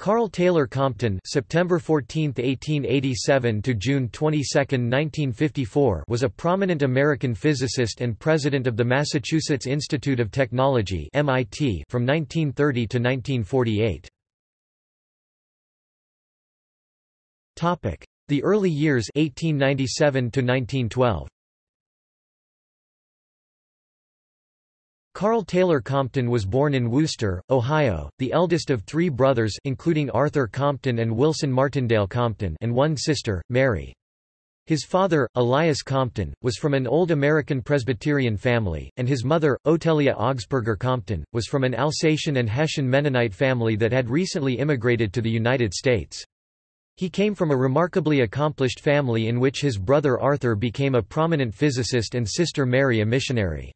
Karl Taylor Compton September 14, 1887 to June 22, 1954 was a prominent American physicist and president of the Massachusetts Institute of Technology MIT from 1930 to 1948. Topic: The early years 1897 to 1912. Karl Taylor Compton was born in Wooster, Ohio, the eldest of three brothers including Arthur Compton and Wilson Martindale Compton and one sister, Mary. His father, Elias Compton, was from an old American Presbyterian family, and his mother, Otelia Augsburger Compton, was from an Alsatian and Hessian Mennonite family that had recently immigrated to the United States. He came from a remarkably accomplished family in which his brother Arthur became a prominent physicist and sister Mary a missionary.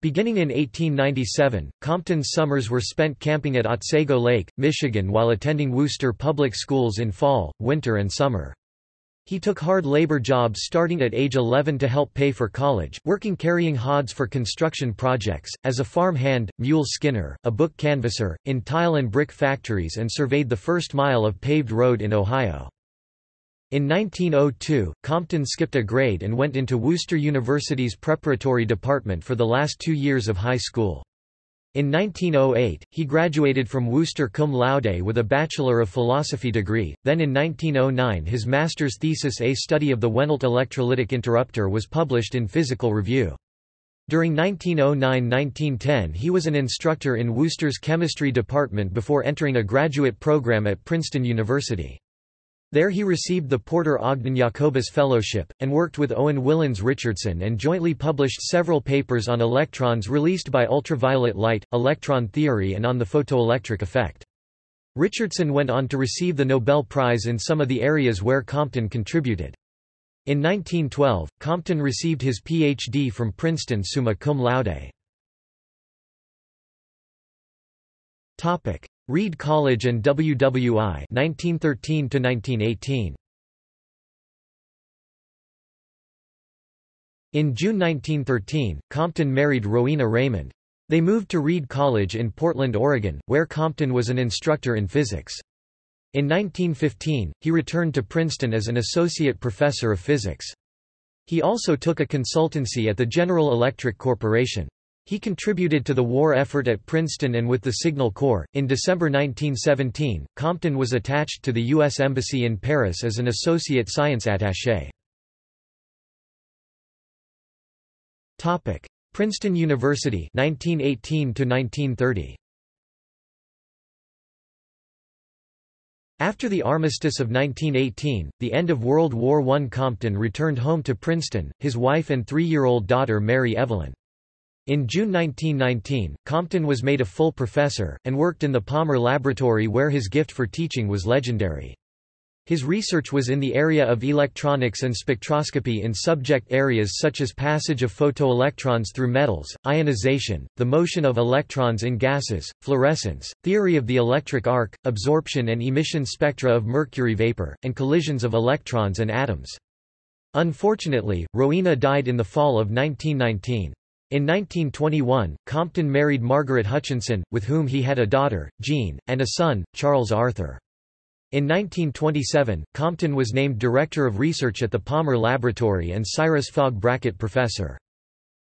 Beginning in 1897, Compton's summers were spent camping at Otsego Lake, Michigan while attending Wooster public schools in fall, winter and summer. He took hard labor jobs starting at age 11 to help pay for college, working carrying hods for construction projects, as a farm hand, mule skinner, a book canvasser, in tile and brick factories and surveyed the first mile of paved road in Ohio. In 1902, Compton skipped a grade and went into Wooster University's preparatory department for the last two years of high school. In 1908, he graduated from Wooster cum laude with a Bachelor of Philosophy degree, then in 1909 his master's thesis A Study of the Wehnelt Electrolytic Interrupter was published in Physical Review. During 1909–1910 he was an instructor in Wooster's chemistry department before entering a graduate program at Princeton University. There he received the Porter Ogden Jacobus Fellowship, and worked with Owen Willans Richardson and jointly published several papers on electrons released by ultraviolet light, electron theory and on the photoelectric effect. Richardson went on to receive the Nobel Prize in some of the areas where Compton contributed. In 1912, Compton received his Ph.D. from Princeton summa cum laude. Reed College and WWI 1913 1918 In June 1913, Compton married Rowena Raymond. They moved to Reed College in Portland, Oregon, where Compton was an instructor in physics. In 1915, he returned to Princeton as an associate professor of physics. He also took a consultancy at the General Electric Corporation. He contributed to the war effort at Princeton and with the Signal Corps. In December 1917, Compton was attached to the U.S. Embassy in Paris as an associate science attaché. Topic: Princeton University 1918 to 1930. After the armistice of 1918, the end of World War I Compton returned home to Princeton, his wife and three-year-old daughter Mary Evelyn. In June 1919, Compton was made a full professor, and worked in the Palmer Laboratory where his gift for teaching was legendary. His research was in the area of electronics and spectroscopy in subject areas such as passage of photoelectrons through metals, ionization, the motion of electrons in gases, fluorescence, theory of the electric arc, absorption and emission spectra of mercury vapor, and collisions of electrons and atoms. Unfortunately, Rowena died in the fall of 1919. In 1921, Compton married Margaret Hutchinson, with whom he had a daughter, Jean, and a son, Charles Arthur. In 1927, Compton was named Director of Research at the Palmer Laboratory and Cyrus Fogg Brackett Professor.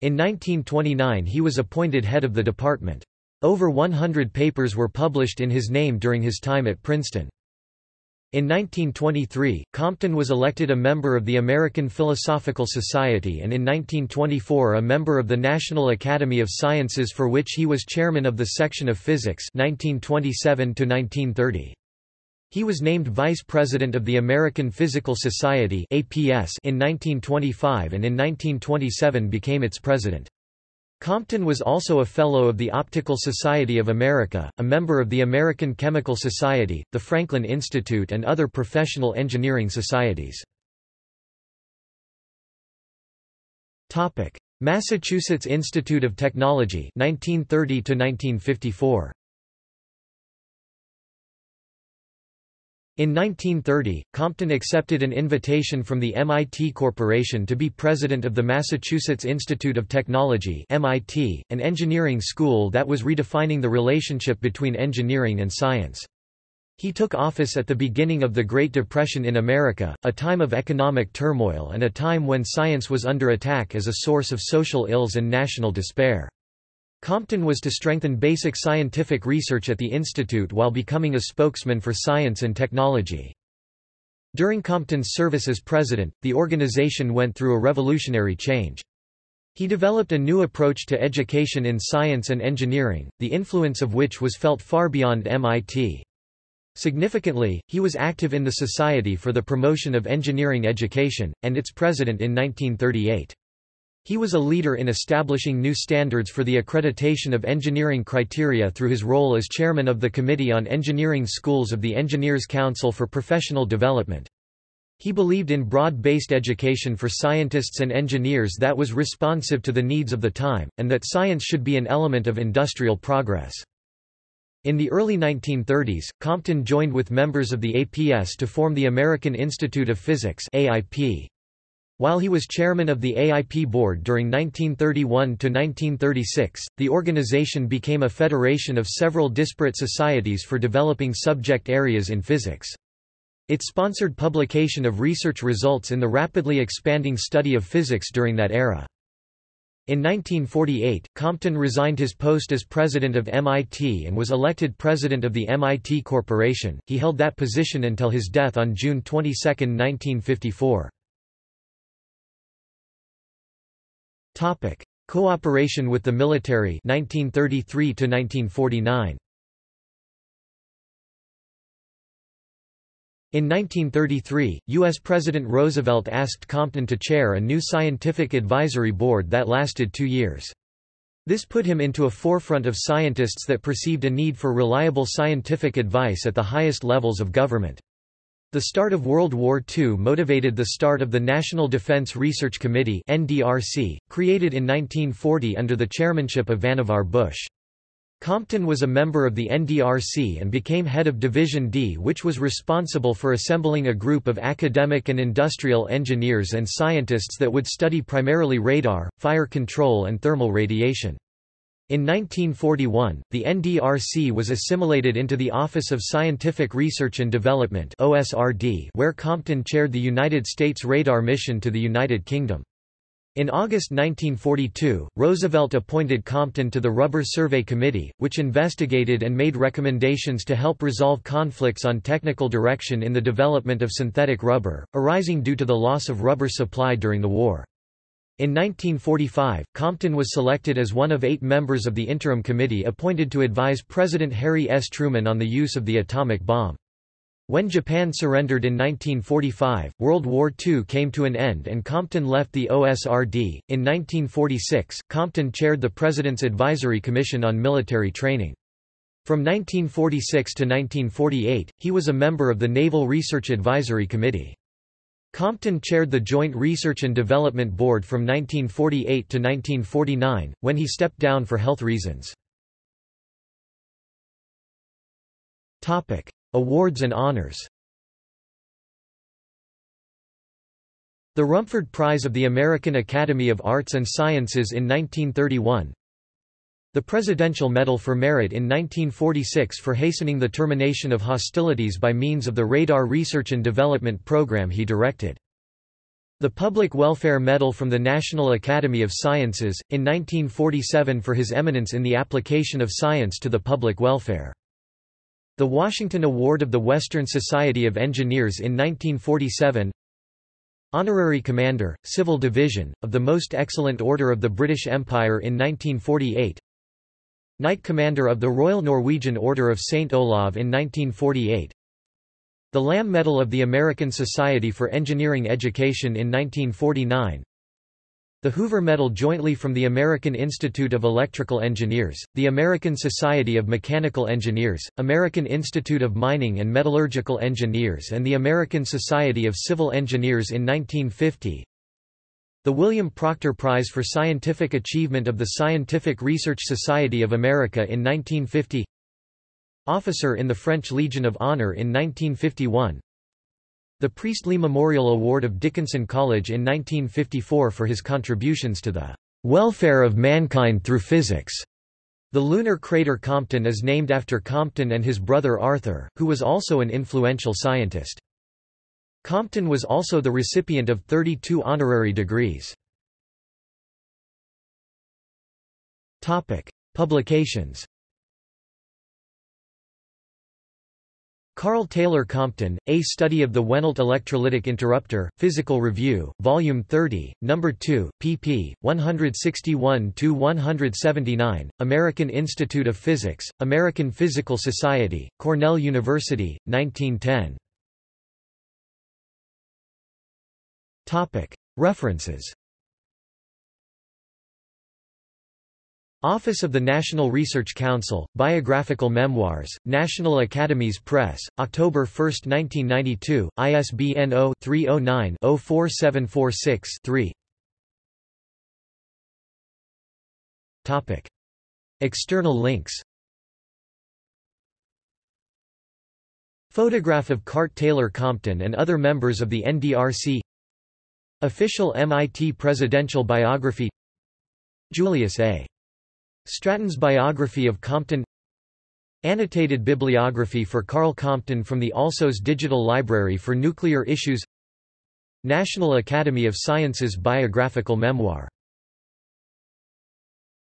In 1929 he was appointed head of the department. Over 100 papers were published in his name during his time at Princeton. In 1923, Compton was elected a member of the American Philosophical Society and in 1924 a member of the National Academy of Sciences for which he was chairman of the section of physics 1927 -1930. He was named vice president of the American Physical Society APS in 1925 and in 1927 became its president. Compton was also a Fellow of the Optical Society of America, a member of the American Chemical Society, the Franklin Institute and other professional engineering societies. Massachusetts Institute of Technology 1930 1954. In 1930, Compton accepted an invitation from the MIT Corporation to be president of the Massachusetts Institute of Technology MIT, an engineering school that was redefining the relationship between engineering and science. He took office at the beginning of the Great Depression in America, a time of economic turmoil and a time when science was under attack as a source of social ills and national despair. Compton was to strengthen basic scientific research at the institute while becoming a spokesman for science and technology. During Compton's service as president, the organization went through a revolutionary change. He developed a new approach to education in science and engineering, the influence of which was felt far beyond MIT. Significantly, he was active in the Society for the Promotion of Engineering Education, and its president in 1938. He was a leader in establishing new standards for the accreditation of engineering criteria through his role as chairman of the Committee on Engineering Schools of the Engineers Council for Professional Development. He believed in broad-based education for scientists and engineers that was responsive to the needs of the time, and that science should be an element of industrial progress. In the early 1930s, Compton joined with members of the APS to form the American Institute of Physics AIP. While he was chairman of the AIP board during 1931–1936, the organization became a federation of several disparate societies for developing subject areas in physics. It sponsored publication of research results in the rapidly expanding study of physics during that era. In 1948, Compton resigned his post as president of MIT and was elected president of the MIT Corporation. He held that position until his death on June 22, 1954. Topic: Cooperation with the military 1933 to 1949. In 1933, U.S. President Roosevelt asked Compton to chair a new scientific advisory board that lasted two years. This put him into a forefront of scientists that perceived a need for reliable scientific advice at the highest levels of government. The start of World War II motivated the start of the National Defense Research Committee NDRC, created in 1940 under the chairmanship of Vannevar Bush. Compton was a member of the NDRC and became head of Division D which was responsible for assembling a group of academic and industrial engineers and scientists that would study primarily radar, fire control and thermal radiation. In 1941, the NDRC was assimilated into the Office of Scientific Research and Development OSRD where Compton chaired the United States radar mission to the United Kingdom. In August 1942, Roosevelt appointed Compton to the Rubber Survey Committee, which investigated and made recommendations to help resolve conflicts on technical direction in the development of synthetic rubber, arising due to the loss of rubber supply during the war. In 1945, Compton was selected as one of eight members of the Interim Committee appointed to advise President Harry S. Truman on the use of the atomic bomb. When Japan surrendered in 1945, World War II came to an end and Compton left the OSRD. In 1946, Compton chaired the President's Advisory Commission on Military Training. From 1946 to 1948, he was a member of the Naval Research Advisory Committee. Compton chaired the Joint Research and Development Board from 1948 to 1949, when he stepped down for health reasons. Awards and honors The Rumford Prize of the American Academy of Arts and Sciences in 1931 The Presidential Medal for Merit in 1946 for hastening the termination of hostilities by means of the Radar Research and Development Program he directed. The Public Welfare Medal from the National Academy of Sciences, in 1947 for his eminence in the application of science to the public welfare. The Washington Award of the Western Society of Engineers in 1947 Honorary Commander, Civil Division, of the Most Excellent Order of the British Empire in 1948 Knight Commander of the Royal Norwegian Order of St. Olav in 1948 The Lamme Medal of the American Society for Engineering Education in 1949 the Hoover Medal jointly from the American Institute of Electrical Engineers, the American Society of Mechanical Engineers, American Institute of Mining and Metallurgical Engineers and the American Society of Civil Engineers in 1950 the William Proctor Prize for Scientific Achievement of the Scientific Research Society of America in 1950 Officer in the French Legion of Honor in 1951 the Priestley Memorial Award of Dickinson College in 1954 for his contributions to the welfare of mankind through physics. The lunar crater Compton is named after Compton and his brother Arthur, who was also an influential scientist. Compton was also the recipient of 32 honorary degrees. Publications Karl Taylor Compton, A Study of the Wehnelt Electrolytic Interrupter, Physical Review, Volume 30, No. 2, pp. 161–179, American Institute of Physics, American Physical Society, Cornell University, 1910. References. Office of the National Research Council, Biographical Memoirs, National Academies Press, October 1, 1992, ISBN 0-309-04746-3 External links. Photograph of Karl Taylor Compton and other members of the NDRC Official MIT Presidential Biography Julius A. Stratton's biography of Compton Annotated bibliography for Karl Compton from the Alsos Digital Library for Nuclear Issues National Academy of Sciences biographical memoir